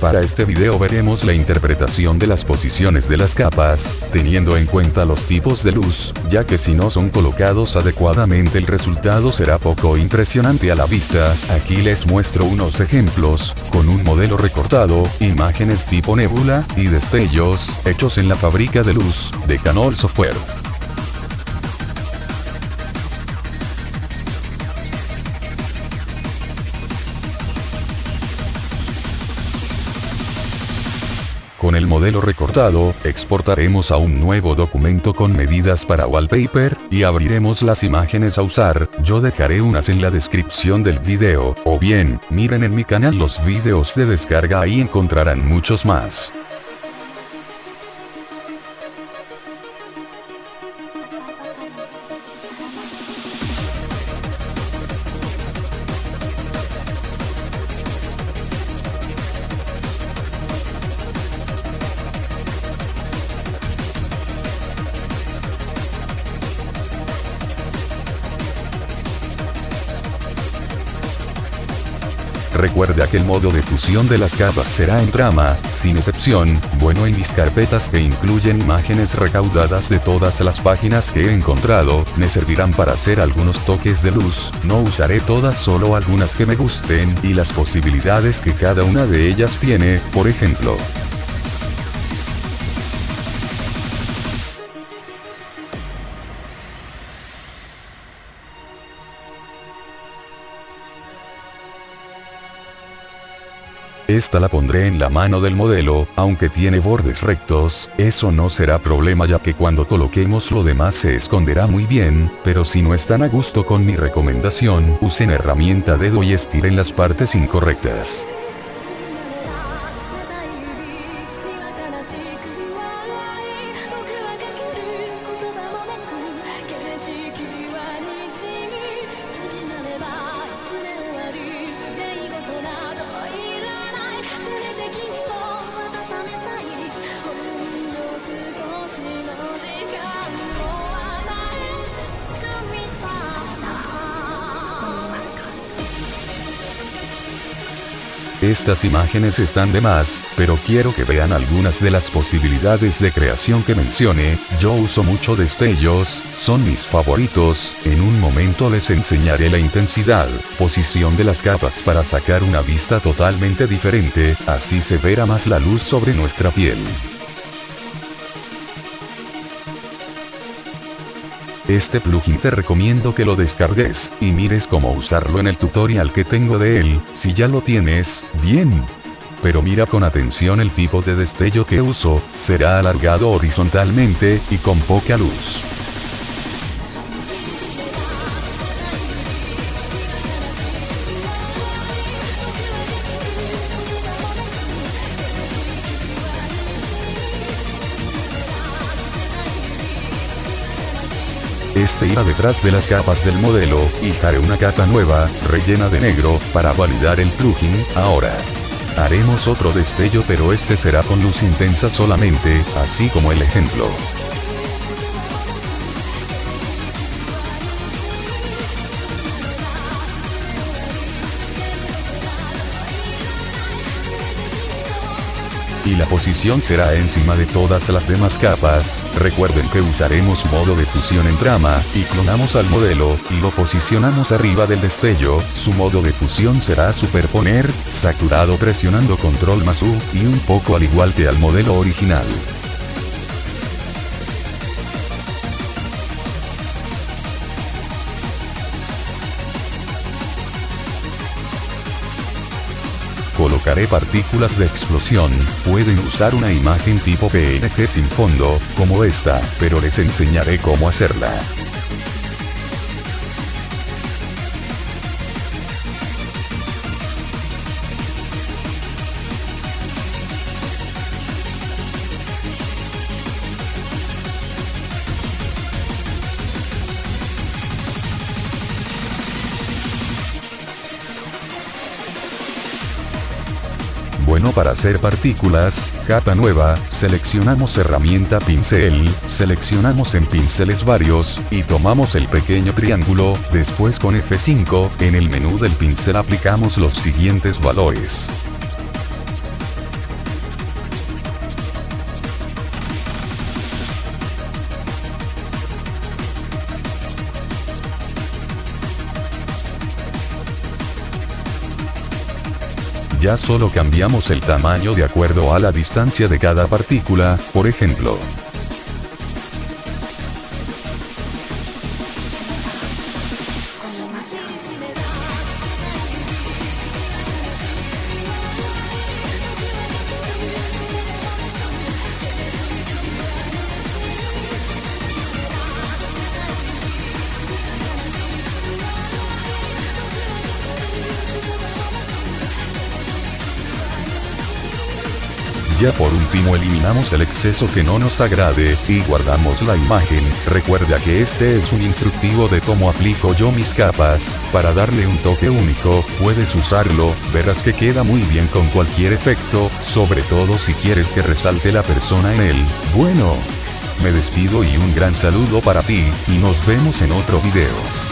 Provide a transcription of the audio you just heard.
Para este video veremos la interpretación de las posiciones de las capas, teniendo en cuenta los tipos de luz, ya que si no son colocados adecuadamente el resultado será poco impresionante a la vista. Aquí les muestro unos ejemplos, con un modelo recortado, imágenes tipo nebula, y destellos, hechos en la fábrica de luz, de Canol Software. Con el modelo recortado, exportaremos a un nuevo documento con medidas para wallpaper, y abriremos las imágenes a usar, yo dejaré unas en la descripción del video, o bien, miren en mi canal los videos de descarga ahí encontrarán muchos más. Recuerda que el modo de fusión de las capas será en trama, sin excepción, bueno en mis carpetas que incluyen imágenes recaudadas de todas las páginas que he encontrado, me servirán para hacer algunos toques de luz, no usaré todas solo algunas que me gusten y las posibilidades que cada una de ellas tiene, por ejemplo. Esta la pondré en la mano del modelo, aunque tiene bordes rectos, eso no será problema ya que cuando coloquemos lo demás se esconderá muy bien, pero si no están a gusto con mi recomendación, usen herramienta dedo y estiren las partes incorrectas. Estas imágenes están de más, pero quiero que vean algunas de las posibilidades de creación que mencioné, yo uso mucho destellos, son mis favoritos, en un momento les enseñaré la intensidad, posición de las capas para sacar una vista totalmente diferente, así se verá más la luz sobre nuestra piel. Este plugin te recomiendo que lo descargues, y mires cómo usarlo en el tutorial que tengo de él, si ya lo tienes, bien. Pero mira con atención el tipo de destello que uso, será alargado horizontalmente, y con poca luz. Este irá detrás de las capas del modelo, y haré una capa nueva, rellena de negro, para validar el plugin, ahora. Haremos otro destello pero este será con luz intensa solamente, así como el ejemplo. La posición será encima de todas las demás capas, recuerden que usaremos modo de fusión en trama, y clonamos al modelo, y lo posicionamos arriba del destello, su modo de fusión será superponer, saturado presionando control más U, y un poco al igual que al modelo original. Partículas de explosión, pueden usar una imagen tipo PNG sin fondo, como esta, pero les enseñaré cómo hacerla. Bueno para hacer partículas, capa nueva, seleccionamos herramienta pincel, seleccionamos en pinceles varios, y tomamos el pequeño triángulo, después con F5, en el menú del pincel aplicamos los siguientes valores. Ya solo cambiamos el tamaño de acuerdo a la distancia de cada partícula, por ejemplo. Ya por último eliminamos el exceso que no nos agrade, y guardamos la imagen, recuerda que este es un instructivo de cómo aplico yo mis capas, para darle un toque único, puedes usarlo, verás que queda muy bien con cualquier efecto, sobre todo si quieres que resalte la persona en él, bueno. Me despido y un gran saludo para ti, y nos vemos en otro video.